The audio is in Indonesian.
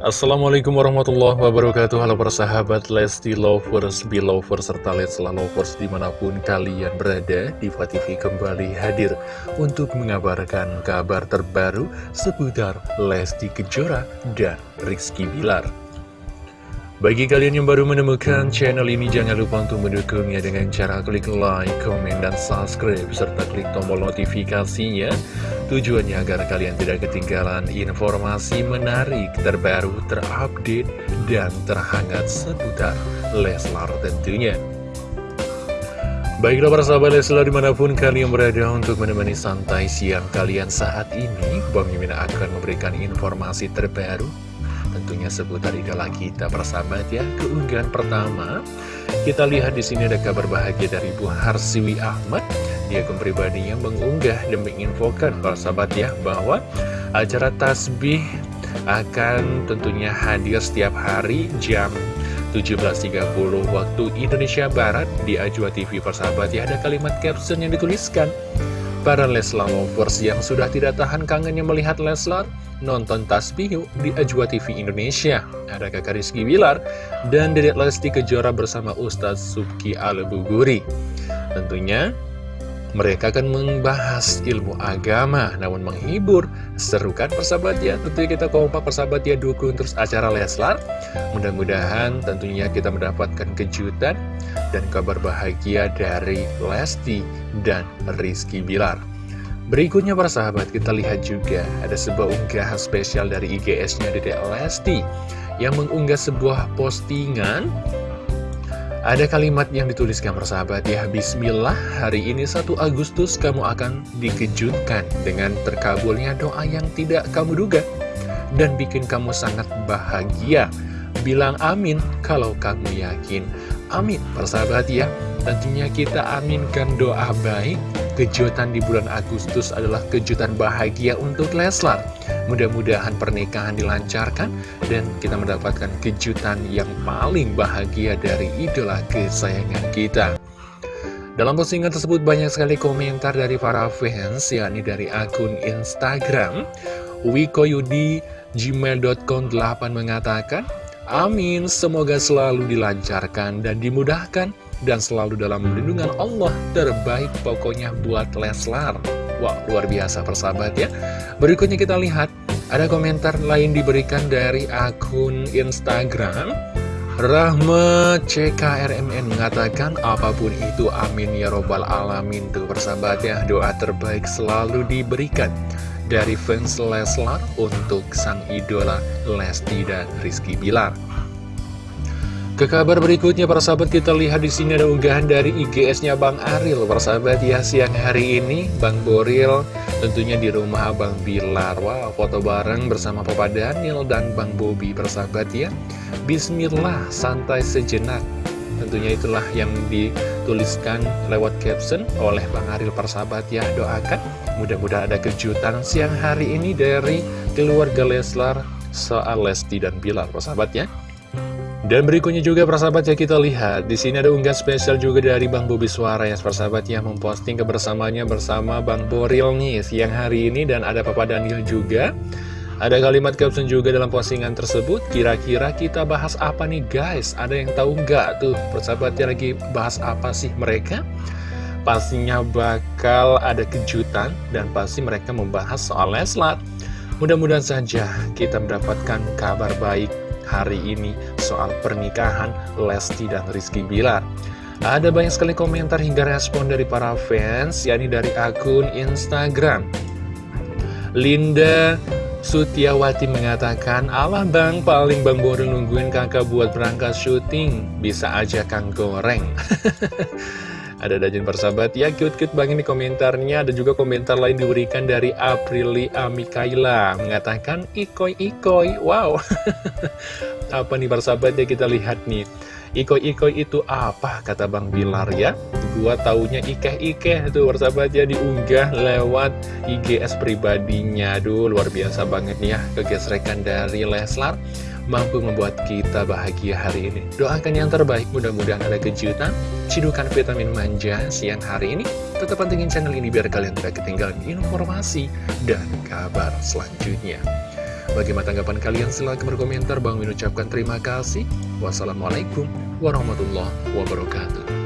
Assalamualaikum warahmatullahi wabarakatuh Halo persahabat Lesti Lovers, Belovers, serta Lesla Lovers di mana pun kalian berada Diva TV kembali hadir untuk mengabarkan kabar terbaru seputar Lesti Kejora dan Rizky Bilar bagi kalian yang baru menemukan channel ini, jangan lupa untuk mendukungnya dengan cara klik like, komen, dan subscribe, serta klik tombol notifikasinya. Tujuannya agar kalian tidak ketinggalan informasi menarik, terbaru, terupdate, dan terhangat seputar Leslar tentunya. Baiklah para sahabat Leslar di mana pun kalian berada untuk menemani santai siang kalian saat ini, Bang akan memberikan informasi terbaru tentunya seputar idola kita persahabat ya. Keunggahan pertama, kita lihat di sini ada kabar bahagia dari Bu Harsiwi Ahmad. Dia akun pribadinya mengunggah dan menginfokan para sahabat ya bahwa acara tasbih akan tentunya hadir setiap hari jam 17.30 waktu Indonesia Barat di Ajwa TV persahabat ya ada kalimat caption yang dituliskan Para Leslar lovers yang sudah tidak tahan kangennya melihat Leslar, nonton tasbih di Ajwa TV Indonesia. Ada kakak Rizky Bilar dan Dedek Lesti Kejora bersama Ustadz Subki Al-Buguri. Tentunya mereka akan membahas ilmu agama, namun menghibur. Seru kan persahabat ya? Tentunya kita kompak persahabat ya dukung terus acara Leslar. Mudah-mudahan tentunya kita mendapatkan kejutan dan kabar bahagia dari Lesti dan Rizky Bilar. Berikutnya para sahabat kita lihat juga ada sebuah unggahan spesial dari IGS-nya Dede Lesti yang mengunggah sebuah postingan ada kalimat yang dituliskan persahabat ya Bismillah hari ini 1 Agustus kamu akan dikejutkan dengan terkabulnya doa yang tidak kamu duga Dan bikin kamu sangat bahagia. Bilang amin kalau kamu yakin. Amin persahabat ya. Tentunya kita aminkan doa baik. Kejutan di bulan Agustus adalah kejutan bahagia untuk Leslar Mudah-mudahan pernikahan dilancarkan dan kita mendapatkan kejutan yang paling bahagia dari idola kesayangan kita. Dalam postingan tersebut banyak sekali komentar dari para fans, yakni dari akun Instagram wikoyudi gmail.com 8 mengatakan, Amin, semoga selalu dilancarkan dan dimudahkan dan selalu dalam lindungan Allah terbaik pokoknya buat Leslar. Wah, wow, luar biasa persahabat ya. Berikutnya kita lihat, ada komentar lain diberikan dari akun Instagram. Rahmat CKRMN mengatakan apa pun itu amin ya robbal alamin tuh persahabat ya doa terbaik selalu diberikan dari fans Leslar untuk sang idola Lesti dan Rizky Bilar. Ke kabar berikutnya para sahabat kita lihat di sini ada unggahan dari IGS-nya Bang Aril. Para sahabat ya siang hari ini Bang Boril tentunya di rumah Abang Bilar. Wow, foto bareng bersama Papa Daniel dan Bang Bobi persahabat ya. Bismillah, santai sejenak. Tentunya itulah yang dituliskan lewat caption oleh Bang Aril persahabat ya. Doakan mudah-mudahan ada kejutan siang hari ini dari keluarga Leslar soal Lesti dan Bilar persahabat ya. Dan berikutnya juga persahabat ya kita lihat di sini ada unggahan spesial juga dari Bang Bobi Suara ya persahabat ya memposting kebersamaannya bersama Bang Boril nih siang hari ini dan ada Papa Daniel juga. Ada kalimat caption juga dalam postingan tersebut Kira-kira kita bahas apa nih guys? Ada yang tahu nggak tuh persahabatnya lagi bahas apa sih mereka? Pastinya bakal ada kejutan dan pasti mereka membahas soal Leslat Mudah-mudahan saja kita mendapatkan kabar baik hari ini soal pernikahan Lesti dan Rizky Bilar. Ada banyak sekali komentar hingga respon dari para fans, yakni dari akun Instagram. Linda Sutiawati mengatakan, Allah bang, paling bang baru nungguin kakak buat berangkat syuting, bisa aja kang goreng. Ada dajin persahabat ya, cute-cute banget nih komentarnya. Ada juga komentar lain diberikan dari Aprilia Mikaela. Mengatakan, ikoi-ikoi, wow. apa nih persahabat ya kita lihat nih. Ikoi-ikoi itu apa, kata Bang Bilar ya. Gua taunya ikeh-ikeh tuh persahabat ya diunggah lewat IGS pribadinya. Aduh, luar biasa banget nih ya kegesrekan dari Leslar mampu membuat kita bahagia hari ini. Doakan yang terbaik, mudah-mudahan ada kejutan, cidukan vitamin manja siang hari ini. Tetap pantengin channel ini biar kalian tidak ketinggalan informasi dan kabar selanjutnya. Bagaimana tanggapan kalian? Silahkan berkomentar. Bang Min ucapkan terima kasih. Wassalamualaikum warahmatullahi wabarakatuh.